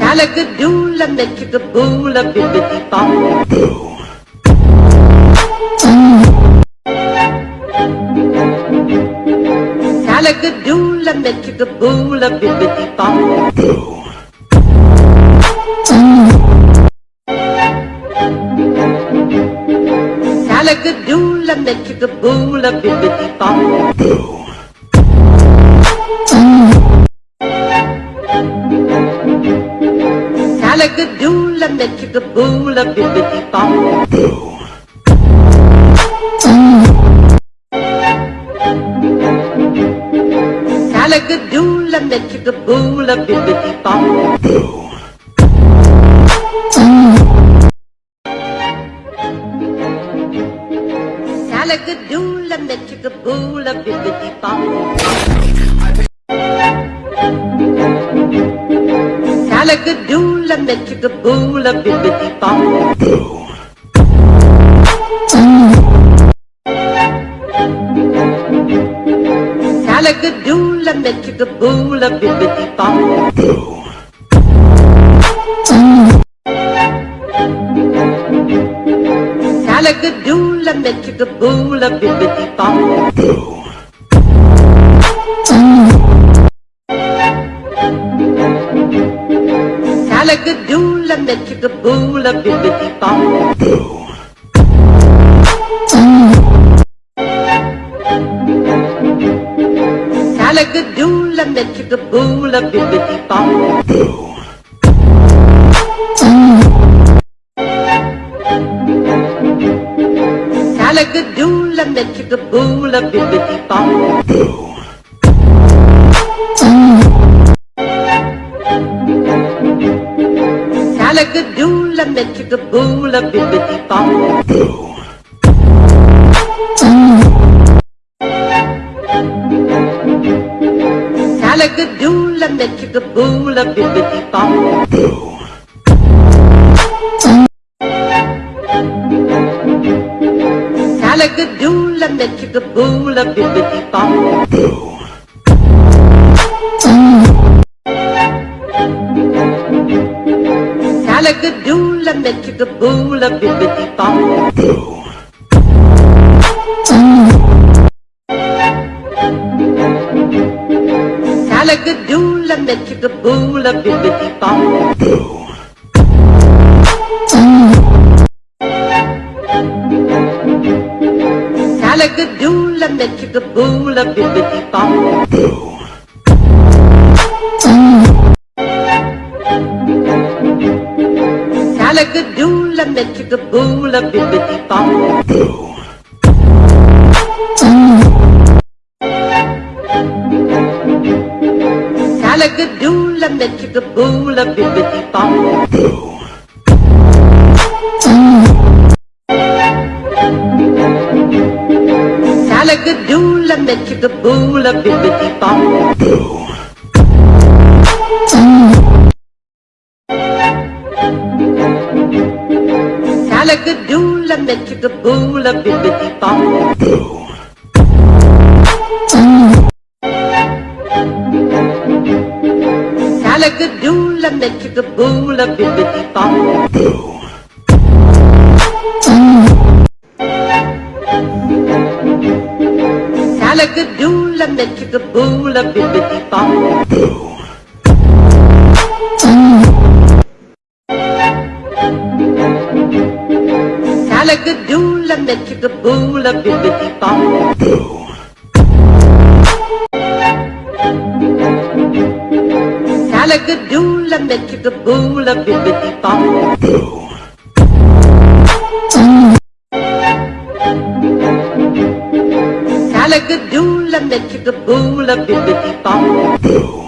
Salagadoola, make bibbidi bop. Boo. Salagadoola, make bibbidi bop. Boo. Salagadoola, make bibbidi bop. Boo. Alligadoola, met you the bibbidi bop. Boo. Alligadoola, you the bibbidi of Boo. You bop. Alligadoola boola, make you the boola, bibbidi bop. Boo. Salagadoola, make you the boola, bibbidi bop. Boo. Salagadoola, make you the boola, bibbidi bop. Boo. chickadoodle and then chickaboola bibbidi bop. Boo. Salagadoola and then chickaboola bibbidi bop. Boo. Salagadoola and then chickaboola bibbidi bop. Boo. Shagadoula, mechigaboula, bibbidi bop. Boo. Salagadoula, mechigaboula, bibbidi bop. Boo. Salagadoula, mechigaboula, bibbidi bop. Boo. Shagadoula, Metricaboola, Bibbidi Bob. Boo. Salagadoola, Metricaboola, Bibbidi Bob. Boo. Salagadoola, Metricaboola, Bibbidi Bob. Boo. chicka-doola, me chicka-boola, bibbidi-bop. Salagadoola, me chicka-boola, bibbidi-bop. Salagadoola, me chicka-boola, bibbidi-bop. Boo. boola, make boola, bibbidi bop. Salagadoola, boola, bibbidi bop. Salagadoola, boola, bibbidi bop. Boo. Alligadoodle, make it a bool, a bibbidi bop. Boo. Alligadoodle, make it a bool, a bibbidi bop. Boo. Alligadoodle, bibbidi bop. Boo.